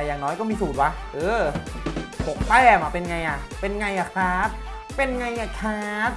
แต่อย่างน้อยก็มีสูตรวะ เออหกแต้มอะเป็นไงอะเป็นไงอะครับ เป็นไงอะครับ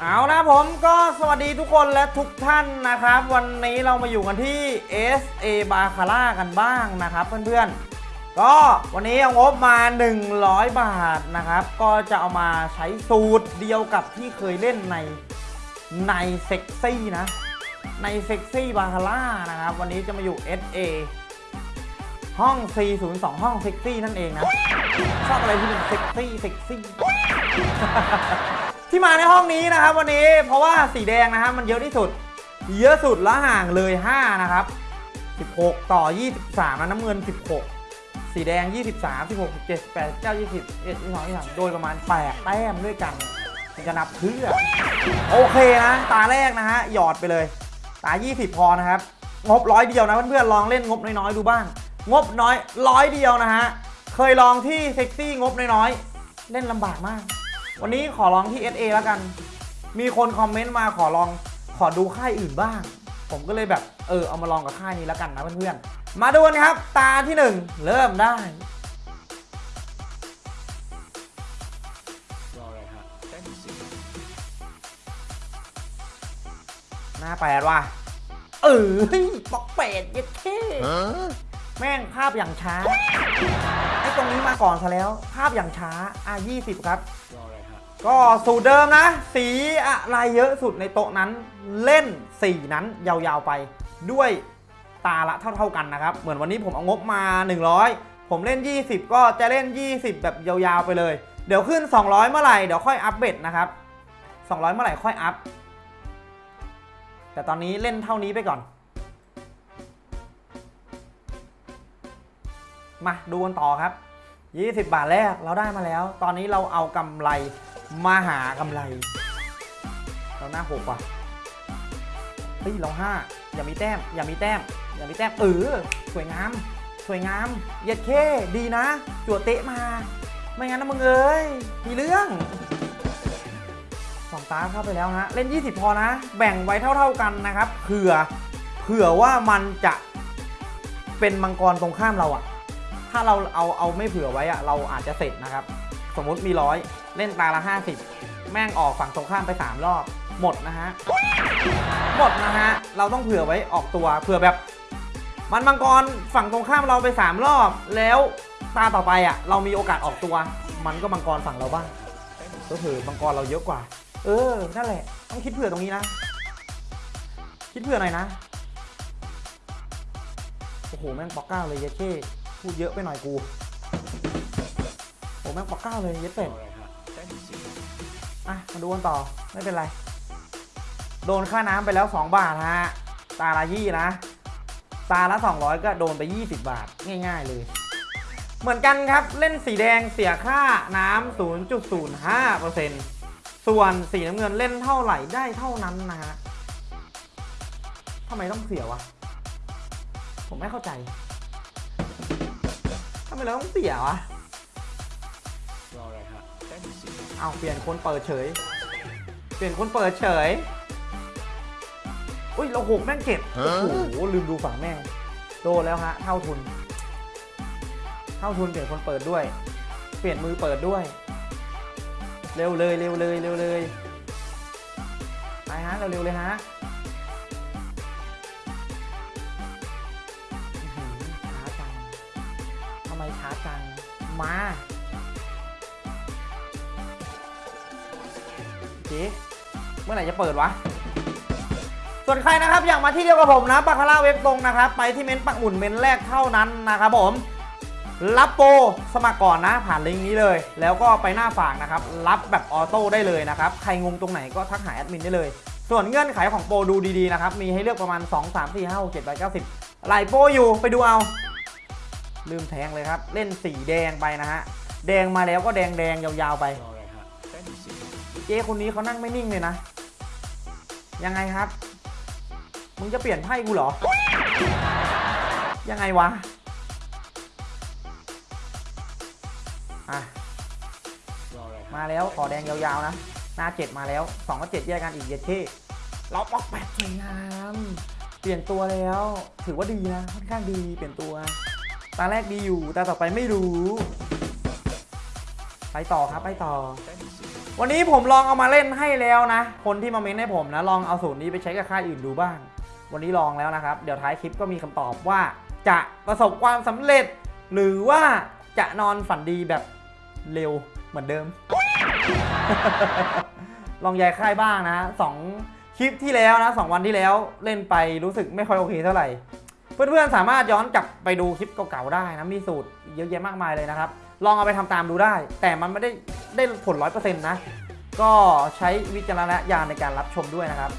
เอานะผมก็สวัสดีทุกคนและทุกท่านนะครับ วันนี้เรามาอยู่กันที่ SA b a c a r a กันบ้างนะครับเพื่อนๆ ก็วันนี้เอางบมา 100 บาทนะครับ ก็จะเอามาใช้สูตรเดียวกับที่เคยเล่นในในเซ็กซี่นะ ในเซ็กซี่บาคาร่านะครับ วันนี้จะมาอยู่ SA ห้อง 402 ห้องเซ็กซี่นั่นเองนะ ชอบอะไรที่เป็นเซ็กซี่เซ็กซี่ ที่มาในห้องนี้นะครับวันนี้เพราะว่าสีแดงนะครับมันเยอะที่สุด เยอะสุดและห่างเลย 5 นะครับ 16 ต่อ 23นะน้ำเงิน 16 สีแดง 23 16 17 18 9 20 21 22 23โดยประมาณ 8 แต้มด้วยกันจะนับเพื่อ โอเคนะ ตาแรกนะฮะ หยอดไปเลย ตา 20 พอนะครับ งบร้อยเดียวนะเพื่อนๆ ลองเล่นงบน้อยๆ ดูบ้าง งบน้อยร้อยเดียวนะฮะ เคยลองที่เซ็กซี่งบน้อยๆ เล่นลำบากมาก วันนี้ขอลองที่ SA แล้วกัน มีคนคอมเมนต์มาขอลองขอดูค่ายอื่นบ้าง ผมก็เลยแบบเออเอามาลองกับค่ายนี้แล้วกันนะเพื่อนๆ มาดูกันครับ ตาที่ 1 เริ่มได้รออะไรฮะเต้นหน้าแปดว่ะ เออปอกเป็ดเย็ดเท่แม่งภาพอย่างช้าไอ้ตรงนี้มาก่อนซะแล้ว ภาพอย่างช้าอะ20 ครับรออะไรฮะก็สูตรเดิมนะ สีอะไรเยอะสุดในโต๊ะนั้น เล่น4นั้นยาวๆไป ด้วยตาละเท่า ๆกันนะครับ เหมือนวันนี้ผมเอางบมา 100 ผมเล่น 20 ก็จะเล่น 20 แบบยาวๆไปเลย เดี๋ยวขึ้น 200 เมื่อไหร่เดี๋ยวค่อยอัพเบ็ดนะครับ 200 เมื่อไหร่ค่อยอัพ แต่ตอนนี้เล่นเท่านี้ไปก่อน มาดูกันต่อครับ 20 บาทแรกเราได้มาแล้ว ตอนนี้เราเอากำไรมาหากำไร เราหน้าหกว่ะเฮ้ยเราห้าอย่ามีแต้ม อย่ามีแต้ม อย่ามีแต้มเออสวยงาม สวยงามเยียดเคดีนะ จั่วเตะมา ไม่งั้นนะมึงเอ้ยมีเรื่อง องตาเข้าไปแล้วฮะ เล่น 20 พอนะ แบ่งไว้เท่า ๆกันนะครับเผื่อเผื่อว่ามันจะเป็นมังกรตรงข้ามเราอะถ้าเราเอาเอาไม่เผื่อไว้อะเราอาจจะเสร็จนะครับ สมมุติมีร้อยเล่นตาละ 50 แม่งออกฝั่งตรงข้ามไป 3 รอบ หมดนะฮะ หมดนะฮะ เราต้องเผื่อไว้ออกตัวเผื่อแบบ มันมังกรฝั่งตรงข้ามเราไป 3 รอบ แล้วตาต่อไปอะเรามีโอกาสออกตัว มันก็มังกรฝั่งเราบ้างก็คือมังกรเราเยอะกว่า เออ นั่นแหละ ต้องคิดเผื่อตรงนี้นะ คิดเผื่อหน่อยนะ โอ้โห แม่งปอกเก้าเลยเยเช่พูดเยอะไปหน่อยกู โอ้แม่งปอกเก้าเลยเยเป็ดอะไรฮะแต้มที่สี่อะ มาดูกันต่อ ไม่เป็นไร โดนค่าน้ำไปแล้ว 2 บาทฮะ ตาละยี่นะ ตาละ 200 ก็โดนไป 20 บาท ง่าย ๆ เลยเหมือนกันครับ เล่นสีแดงเสียค่าน้ำ 0.05% ส่วนสีน้ำเงินเล่นเท่าไหร่ได้เท่านั้นนะฮะทำไมต้องเสียวะ ผมไม่เข้าใจทำไมเราต้องเสียวะรออะไรฮะแต้มที่สี่เอาเปลี่ยนคนเปิดเฉย เปลี่ยนคนเปิดเฉยอุ้ยเราหกแม่งเจ็ดโอ้โหลืมดูฝั่งแม่งโดนแล้วฮะเท่าทุน เท่าทุนเปลี่ยนคนเปิดด้วย เปลี่ยนมือเปิดด้วย เร็วเลยเร็วเลยเร็วเลยไปฮะเร็วๆเลยฮะหือช้าจังทำไมช้าจัง มาเจ๊เมื่อไหร่จะเปิดวะส่วนใครนะครับอยากมาที่เดียวกับผมนะบาคาร่าเว็บตรงนะครับ ไปที่เม้นต์ปักหมุนเม้นต์แรกเท่านั้นนะครับผม รับโปรสมัครก่อนนะผ่านลิงก์นี้เลย แล้วก็ไปหน้าฝากนะครับ รับแบบออโต้ได้เลยนะครับ ใครงงตรงไหนก็ทักหาแอดมินได้เลย ส่วนเงื่อนไขของโปรดูดีๆนะครับ มีให้เลือกประมาณ 2 3 4 5 6 7 8 9 10หลายโปรอยู่ไปดูเอา ลืมแทงเลยครับ เล่นสีแดงไปนะฮะ แดงมาแล้วก็แดงแดงๆยาวๆไป เจ๊คนนี้เขานั่งไม่นิ่งเลยนะ ยังไงครับ มึงจะเปลี่ยนไพ่กูเหรอ ยังไงวะ อะรออะไรฮะมาแล้วขอแดงยาวๆนะ หน้าเจ็ดมาแล้วสองกับเจ็ดแยกกันอีกเย็ดเท่เราปอกแปดสวยงามปลี่ยนตัวแล้ว ถือว่าดีนะค่อนข้างดีเปลี่ยนตัว ตาแรกดีอยู่ตาต่อไปไม่รู้ ไปต่อครับไปต่อ Fantasy. วันนี้ผมลองเอามาเล่นให้แล้วนะ คนที่มาเม้นให้ผมนะ ลองเอาสูตรนี้ไปใช้กับค่ายอื่นดูบ้าง วันนี้ลองแล้วนะครับ เดี๋ยวท้ายคลิปก็มีคำตอบว่า จะประสบความสำเร็จ หรือว่าจะนอนฝันดีแบบ เร็วเหมือนเดิม ลองย้ายค่ายบ้างนะสองคลิปที่แล้วนะสองวันที่แล้วเล่นไปรู้สึกไม่ค่อยโอเคเท่าไหร่ เพื่อนๆสามารถย้อนกลับไปดูคลิปเก่าๆได้นะมีสูตรเยอะแยะมากมายเลยนะครับ ลองเอาไปทำตามดูได้ แต่มันไม่ได้ได้ผลร้อยเปอร์เซ็นต์นะ ก็ใช้วิจารณญาณในการรับชมด้วยนะครับ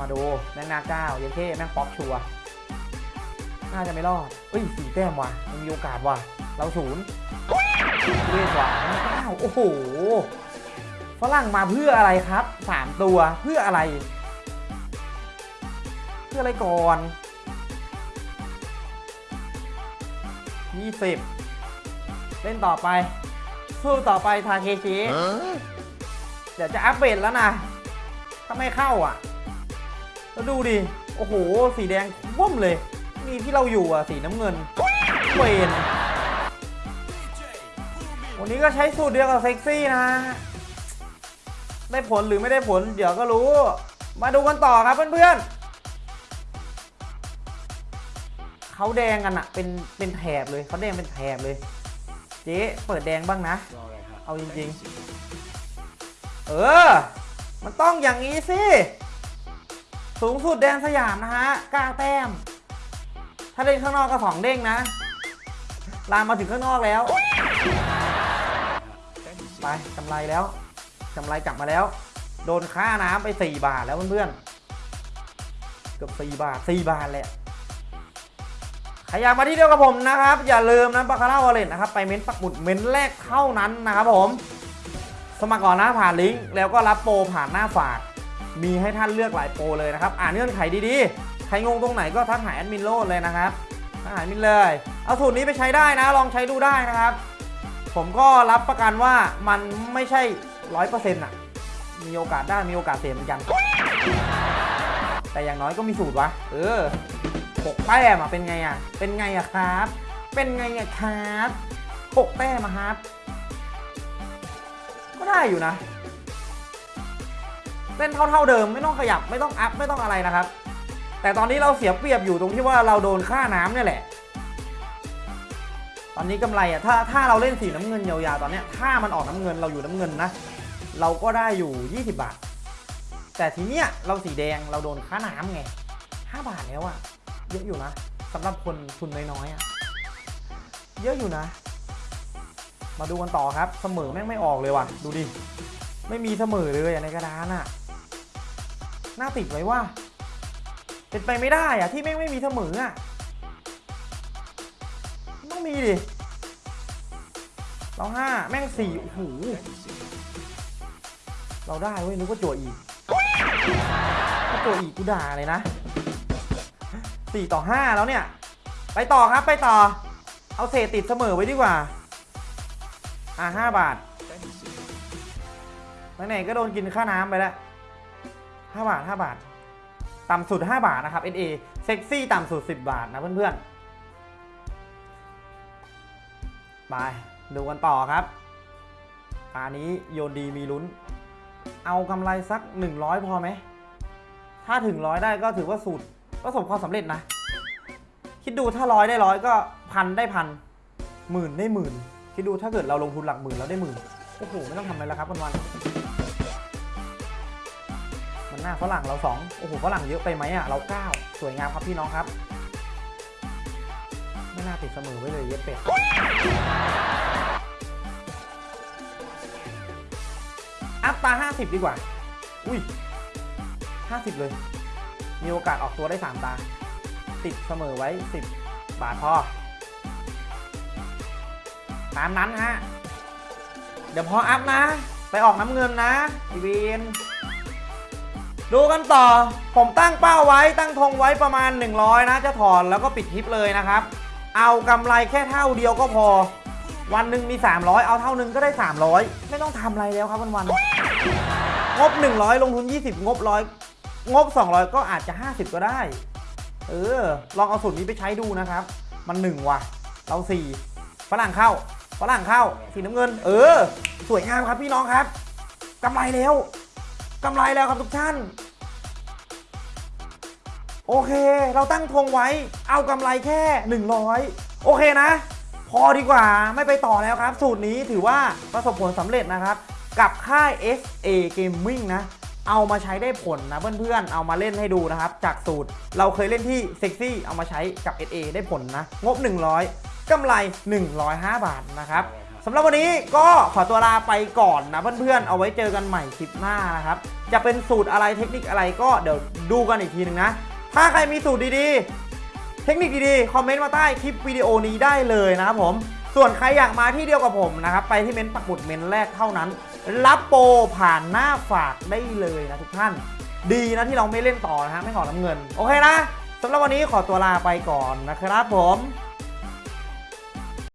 มาดูแมงนาเก้าเยเท่แมงป๊อกชัวน่าจะไม่รอดเอ้ยสี่แต้มว่ะยังมีโอกาสว่ะเราศูนย์ เวทว่ะแมงเก้าโอ้โหฝรั่งมาเพื่ออะไรครับสามตัวเพื่ออะไร เพื่ออะไรก่อนยี่สิบเล่นต่อไป สู้ต่อไปทาเคชิเดี๋ยวจะอัปเดตแล้วนะ ถ้าไม่เข้าอะ แล้วดูดิ โอ้โห สีแดงว่มเลย มีที่เราอยู่อะ สีน้ำเงินเวน วันนี้ก็ใช้สูตรเดียวกับเซ็กซี่นะ ได้ผลหรือไม่ได้ผล เดี๋ยวก็รู้ มาดูกันต่อครับเพื่อนๆเขาแดงกันอะเป็นเป็นแถบเลยเขาแดงเป็นแถบเลย เจ๊เปิดแดงบ้างนะรออะไรฮะเอาจริงๆ เออ มันต้องอย่างนี้สิ สูงสุดแดนสยามนะฮะ9แต้ม ถ้าเล่นข้างนอกก็สองเด้งนะ ลามมาถึงข้างนอกแล้ว ไปกำไรแล้วกำไรกลับมาแล้ว โดนค่าน้ำไป 4 บาทแล้วเพื่อนๆ เกือบ4บาท 4 บาทแหละใครอยากมาที่เดียวกับผมนะครับ อย่าลืมนะบาคาร่าวอลเล็ตนะครับ ไปเม้นปักหมุดเม้นแรกเท่านั้นนะครับผม สมัครก่อนนะผ่านลิงก์แล้วก็รับโปรผ่านหน้าฝาก มีให้ท่านเลือกหลายโปรเลยนะครับ อ่านเงื่อนไขดีๆ ใครงงตรงไหนก็ทักหาแอดมินโลดเลยนะครับทักหาแอดมินเลย เอาสูตรนี้ไปใช้ได้นะ ลองใช้ดูได้นะครับ ผมก็รับประกันว่ามันไม่ใช่ร้อยเปอร์เซ็นต์อะมีโอกาสได้มีโอกาสเสียเหมือนกัน แต่อย่างน้อยก็มีสูตรวะ เออหกแต้มอะเป็นไงอะเป็นไงอะครับ เป็นไงอะครับหกแต้มอะครับ ก็ได้อยู่นะเล่นเท่าเท่าๆเดิมไม่ต้องขยับไม่ต้องอัพไม่ต้องอะไรนะครับ แต่ตอนนี้เราเสียเปรียบอยู่ตรงที่ว่าเราโดนค่าน้ำเนี่ยแหละ ตอนนี้กำไรอะถ้าถ้าเราเล่นสีน้ำเงินยาวๆตอนเนี้ยถ้ามันออกน้ำเงินเราอยู่น้ำเงินนะ เราก็ได้อยู่ 20 บาท แต่ทีเนี้ยเราสีแดงเราโดนค่าน้ำไง 5 บาทแล้วอะเยอะอยู่นะสำหรับคนทุนน้อยๆอะเยอะอยู่นะ มาดูกันต่อครับเสมอแม่งไม่ออกเลยว่ะ ดูดิ ไม่มีเสมอเลยในกระดานอะน่าติดไว้ว่า เป็นไปไม่ได้อะที่แม่งไม่มีเสมออะ ต้องมีดิเราห้าแม่งสี่โอ้โหเราได้เว้ยนึกว่าจั่วอีกถ้าจั่วอีกกูด่าเลยนะสี่ต่อห้าแล้วเนี่ย ไปต่อครับไปต่อ เอาเศษติดเสมอไว้ดีกว่า อะห้าบาทไหนๆก็โดนกินค่าน้ำไปแล้วห้าบาทห้าบาท ต่ำสุด 5 บาทนะครับ NA เซ็กซี่ต่ำสุด 10 บาทนะเพื่อนๆ ไปดูกันต่อครับตานี้โยนดีมีลุ้น เอากำไรสัก 100 พอไหม ถ้าถึงร้อยได้ก็ถือว่าสูตรประสบความสำเร็จนะ คิดดูถ้าร้อยได้ร้อยก็พันได้พันหมื่นได้หมื่น คิดดูถ้าเกิดเราลงทุนหลักหมื่นแล้วได้หมื่น โอ้โห ไม่ต้องทำอะไรแล้วครับวันๆมันหน้าฝรั่งเราสองโอ้โหฝรั่งเยอะไปไหมอะเราเก้าสวยงามครับพี่น้องครับ ไม่น่าติดเสมอไว้เลยเย็ดเป็ดอัพตาห้าสิบดีกว่า อุ้ยห้าสิบเลย มีโอกาสออกตัวได้สามตา ติดเสมอไว้สิบบาทพอ ตามนั้นฮะ เดี๋ยวพออัพนะ ไปออกน้ำเงินนะอีเวนดูกันต่อ ผมตั้งเป้าไว้ตั้งธงไว้ประมาณ 100 นะ จะถอนแล้วก็ปิดคลิปเลยนะครับ เอากำไรแค่เท่าเดียวก็พอ วันหนึ่งมี 300 เอาเท่านึงก็ได้ 300 ไม่ต้องทำอะไรแล้วครับวันๆงบ 100 ลงทุน 20 งบร้อยงบ 200 ก็อาจจะ 50 ก็ได้ เออ ลองเอาสูตรนี้ไปใช้ดูนะครับ มันหนึ่งว่ะ เราสี่ฝรั่งเข้า ฝรั่งเข้า สีน้ำเงิน เออ สวยงามครับพี่น้องครับกำไรแล้วกำไรแล้วครับทุกท่าน โอเค เราตั้งธงไว้ เอากำไรแค่ 100 โอเคนะ พอดีกว่าไม่ไปต่อแล้วครับ สูตรนี้ถือว่าประสบผลสำเร็จนะครับ กับค่าย SA Gaming นะ เอามาใช้ได้ผลนะเพื่อนๆ เอามาเล่นให้ดูนะครับ จากสูตรเราเคยเล่นที่เซ็กซี่เอามาใช้กับ SA ได้ผลนะ งบ 100กำไร 105 บาทนะครับสำหรับวันนี้ก็ขอตัวลาไปก่อนนะเพื่อนๆ เอาไว้เจอกันใหม่คลิปหน้านะครับ จะเป็นสูตรอะไรเทคนิคอะไรก็เดี๋ยวดูกันอีกทีหนึ่งนะ ถ้าใครมีสูตรดีๆ เทคนิคดีๆ คอมเมนต์มาใต้คลิปวิดีโอนี้ได้เลยนะครับผม ส่วนใครอยากมาที่เดียวกับผมนะครับ ไปที่เม้นต์ปักหมุดเม้นต์แรกเท่านั้น รับโปรผ่านหน้าฝากได้เลยนะทุกท่าน ดีนะที่เราไม่เล่นต่อนะฮะไม่ขอน้ำเงิน โอเคนะสำหรับวันนี้ขอตัวลาไปก่อนนะครับผม